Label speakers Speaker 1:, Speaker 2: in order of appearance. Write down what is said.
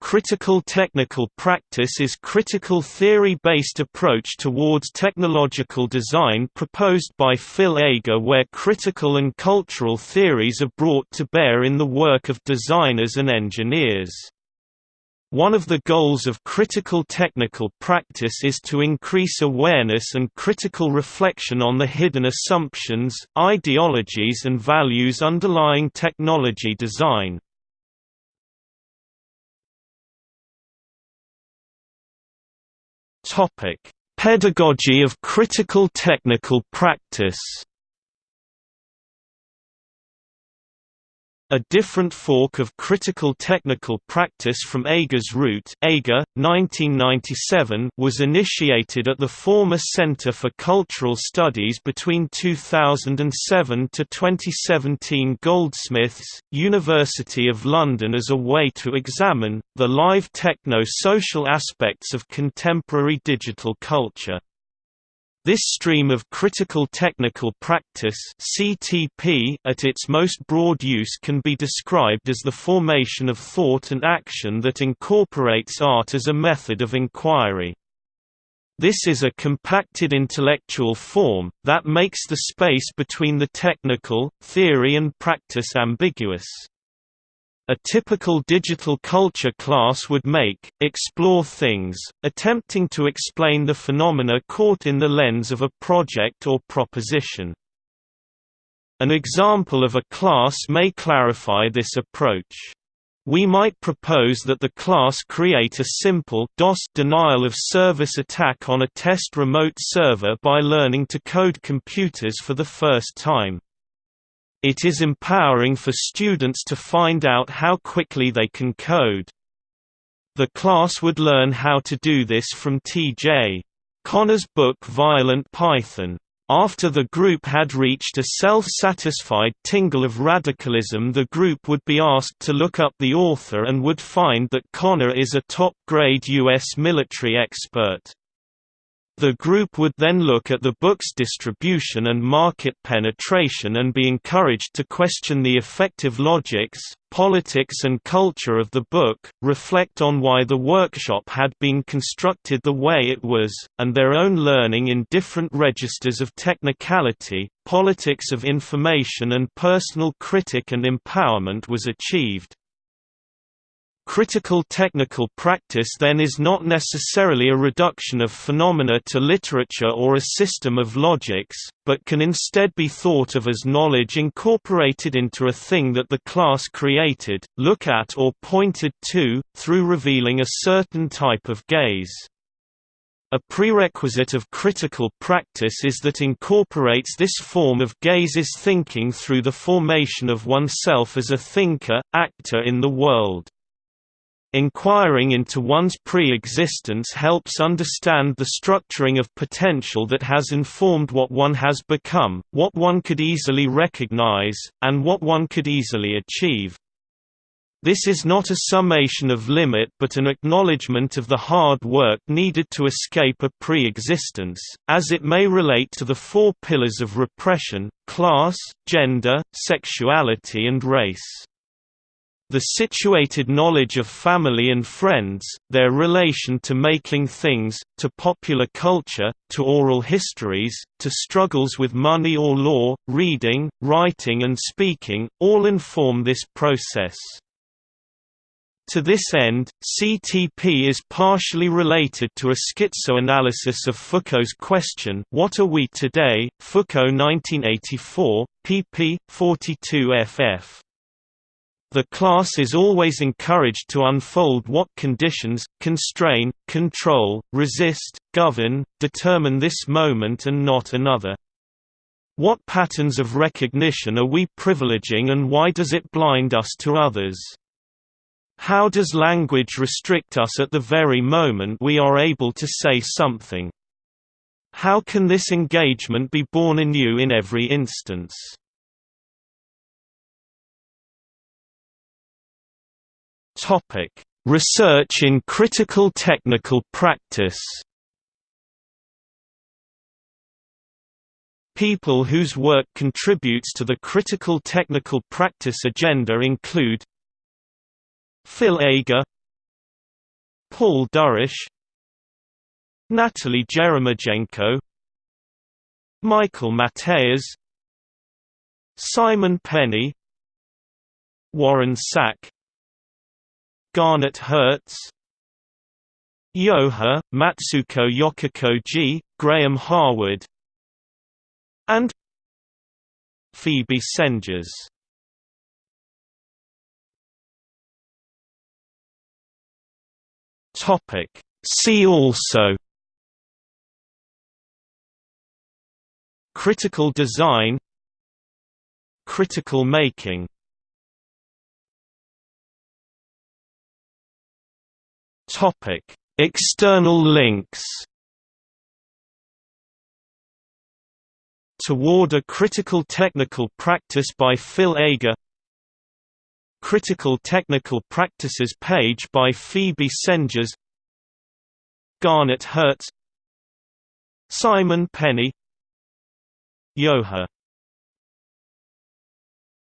Speaker 1: Critical technical practice is critical theory-based approach towards technological design proposed by Phil Agre where critical and cultural theories are brought to bear in the work of designers and engineers. One of the goals of critical technical practice is to increase awareness and critical reflection on the hidden assumptions, ideologies and values underlying technology design. Pedagogy of critical technical practice. A different fork of critical technical practice from Agre's root Agre, 1997 was initiated at the former Centre for Cultural Studies between 2007 to 2017 Goldsmiths, University of London as a way to examine, the live techno-social aspects of contemporary digital culture. This stream of critical technical practice CTP at its most broad use can be described as the formation of thought and action that incorporates art as a method of inquiry. This is a compacted intellectual form, that makes the space between the technical, theory and practice ambiguous a typical digital culture class would make, explore things, attempting to explain the phenomena caught in the lens of a project or proposition. An example of a class may clarify this approach. We might propose that the class create a simple DOS denial of service attack on a test remote server by learning to code computers for the first time. It is empowering for students to find out how quickly they can code. The class would learn how to do this from T.J. Connor's book Violent Python. After the group had reached a self-satisfied tingle of radicalism the group would be asked to look up the author and would find that Connor is a top-grade U.S. military expert. The group would then look at the book's distribution and market penetration and be encouraged to question the effective logics, politics and culture of the book, reflect on why the workshop had been constructed the way it was, and their own learning in different registers of technicality, politics of information and personal critic and empowerment was achieved. Critical technical practice then is not necessarily a reduction of phenomena to literature or a system of logics, but can instead be thought of as knowledge incorporated into a thing that the class created, look at or pointed to, through revealing a certain type of gaze. A prerequisite of critical practice is that incorporates this form of gaze's thinking through the formation of oneself as a thinker, actor in the world. Inquiring into one's pre-existence helps understand the structuring of potential that has informed what one has become, what one could easily recognize, and what one could easily achieve. This is not a summation of limit but an acknowledgement of the hard work needed to escape a pre-existence, as it may relate to the four pillars of repression, class, gender, sexuality and race. The situated knowledge of family and friends, their relation to making things, to popular culture, to oral histories, to struggles with money or law, reading, writing and speaking, all inform this process. To this end, CTP is partially related to a schizoanalysis of Foucault's question What are we today? Foucault 1984, pp. 42 ff. The class is always encouraged to unfold what conditions, constrain, control, resist, govern, determine this moment and not another. What patterns of recognition are we privileging and why does it blind us to others? How does language restrict us at the very moment we are able to say something? How can this engagement be born anew in every instance? Research in critical technical practice. People whose work contributes to the critical technical practice agenda include Phil Agre Paul Dourish Natalie Jeremijenko Michael Mateas Simon Penny Warren Sack Garnet Hertz Yoha, Matsuko Yokokoji, Graham Harwood and Phoebe Sengers. See also Critical design Critical making Topic. External links Toward a Critical Technical Practice by Phil Agre Critical Technical Practices page by Phoebe Sengers Garnet Hertz Simon Penny Yoha